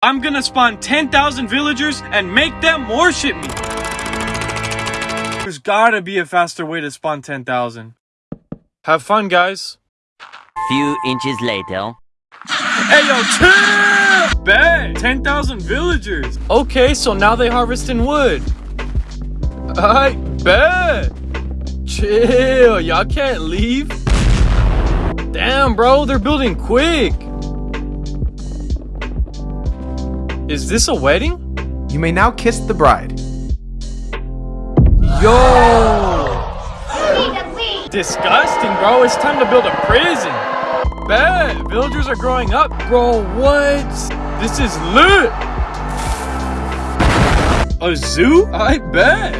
I'm gonna spawn 10,000 villagers and make them worship me. There's gotta be a faster way to spawn 10,000. Have fun, guys. Few inches later. Hey, yo, chill! Bet! 10,000 villagers. Okay, so now they harvesting wood. I bet. Chill, y'all can't leave. Damn, bro, they're building quick. Is this a wedding? You may now kiss the bride. Yo! Disgusting, bro. It's time to build a prison. Bet. Villagers are growing up. Bro, what? This is lit. A zoo? I bet.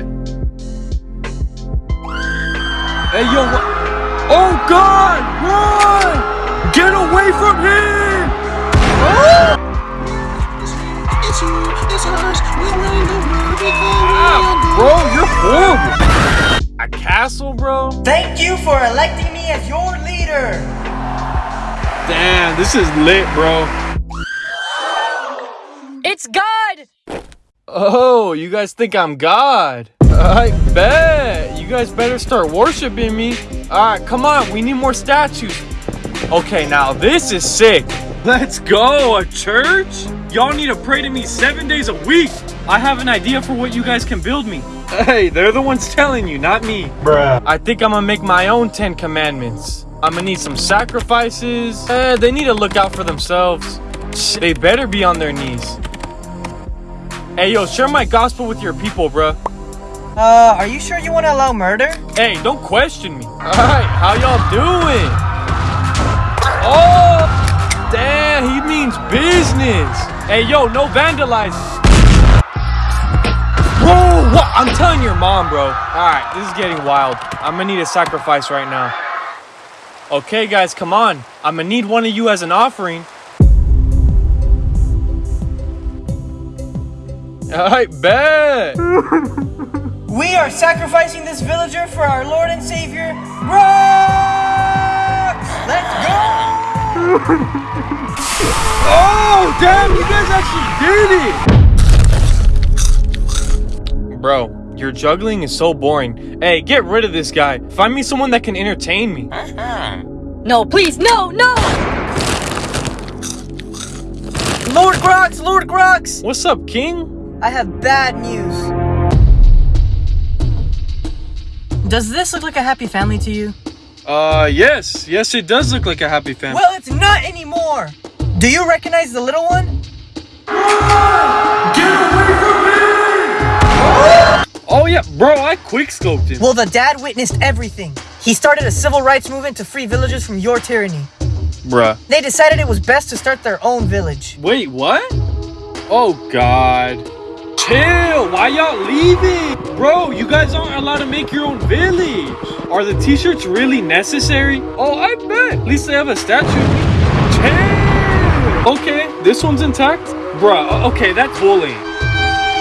Hey, yo. Oh, God! Run! Get away from him! Ah, bro, you're horrible. A castle, bro? Thank you for electing me as your leader. Damn, this is lit, bro. It's God! Oh, you guys think I'm God? I bet. You guys better start worshiping me. Alright, come on. We need more statues. Okay, now this is sick. Let's go. A church? Y'all need to pray to me seven days a week. I have an idea for what you guys can build me. Hey, they're the ones telling you, not me. Bruh. I think I'm gonna make my own Ten Commandments. I'm gonna need some sacrifices. Eh, they need to look out for themselves. They better be on their knees. Hey, yo, share my gospel with your people, bruh. Uh, are you sure you want to allow murder? Hey, don't question me. Alright, how y'all doing? Oh, damn, he means business. Hey, yo, no vandalizing. Whoa, what? I'm telling your mom, bro. Alright, this is getting wild. I'm gonna need a sacrifice right now. Okay, guys, come on. I'm gonna need one of you as an offering. Alright, bet. We are sacrificing this villager for our Lord and Savior, Brock! Let's go! Oh, damn, you guys actually did it! Bro, your juggling is so boring. Hey, get rid of this guy. Find me someone that can entertain me. No, please, no, no! Lord Grox, Lord Grox! What's up, King? I have bad news. Does this look like a happy family to you? Uh, yes. Yes, it does look like a happy family. Well, it's not anymore! Do you recognize the little one? Oh, yeah, bro, I quickscoped him. Well, the dad witnessed everything. He started a civil rights movement to free villagers from your tyranny. Bruh. They decided it was best to start their own village. Wait, what? Oh, God. Chill. Why y'all leaving? Bro, you guys aren't allowed to make your own village. Are the t-shirts really necessary? Oh, I bet. At least they have a statue. Chill. Okay, this one's intact. Bruh, okay, that's bullying.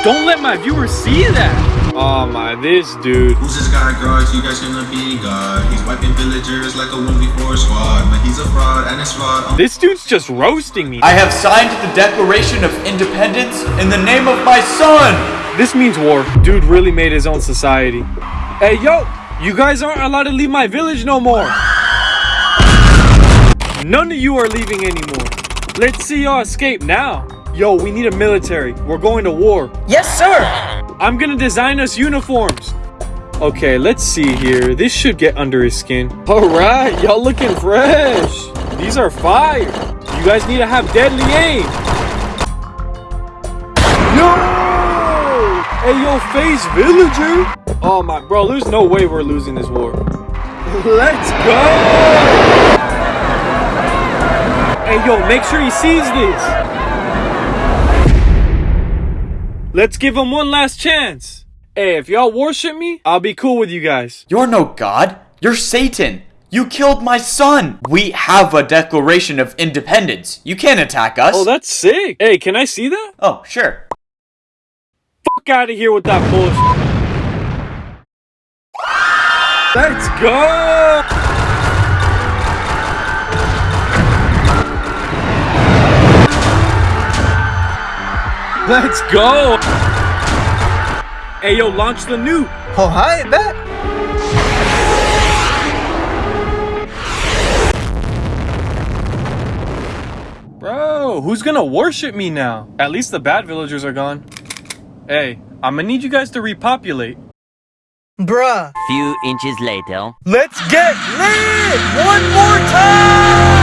Don't let my viewers see that. Oh my, this dude. Who's this guy, Grox? You guys gonna be God. He's wiping villagers like a 1v4 squad. But he's a fraud and it's fraud. Um, this dude's just roasting me. I have signed the Declaration of Independence in the name of my son! This means war. Dude really made his own society. Hey, yo, you guys aren't allowed to leave my village no more. None of you are leaving anymore. Let's see y'all escape now. Yo, we need a military. We're going to war. Yes, sir! I'm gonna design us uniforms. Okay, let's see here. This should get under his skin. All right, y'all looking fresh. These are fire. You guys need to have deadly aim. Yo! Hey, yo, face villager. Oh my, bro, there's no way we're losing this war. Let's go! Hey, yo, make sure he sees this. Let's give him one last chance. Hey, if y'all worship me, I'll be cool with you guys. You're no god. You're Satan. You killed my son. We have a Declaration of Independence. You can't attack us. Oh, that's sick. Hey, can I see that? Oh, sure. Fuck out of here with that bullshit. Let's go! Let's go! Hey, yo, launch the nuke! Oh, hi, bet. Bro, who's gonna worship me now? At least the bad villagers are gone. Hey, I'm gonna need you guys to repopulate. Bruh. Few inches later. Let's get lit one more time!